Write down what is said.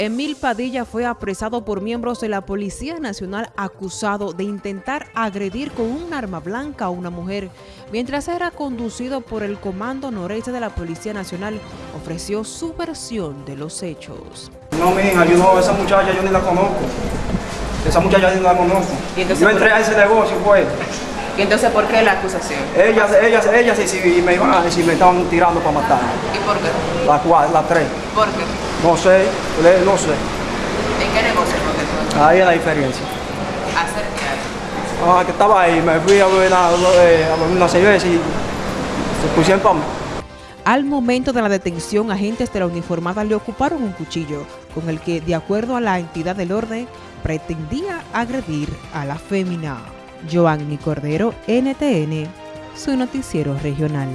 Emil Padilla fue apresado por miembros de la Policía Nacional acusado de intentar agredir con un arma blanca a una mujer. Mientras era conducido por el Comando Noreste de la Policía Nacional, ofreció su versión de los hechos. No, mija, yo no, esa muchacha yo ni la conozco. Esa muchacha yo ni la conozco. ¿Y entonces Yo entré a ese negocio, fue. ¿Y entonces por qué la acusación? Ellas, ellas, ellas, si me iban a decir, me estaban tirando para matar. ¿Y por qué? Las cuatro, las tres. ¿Por qué? No sé, le- no sé. ¿En qué negocio? Ahí es la diferencia. ¿Hacer qué? Ah, que estaba ahí, me fui a beber una, eh, a una cerveza y se pusieron para mí. Al momento de la detención, agentes de la uniformada le ocuparon un cuchillo con el que, de acuerdo a la entidad del orden, pretendía agredir a la fémina. Joanny Cordero, NTN, su noticiero regional.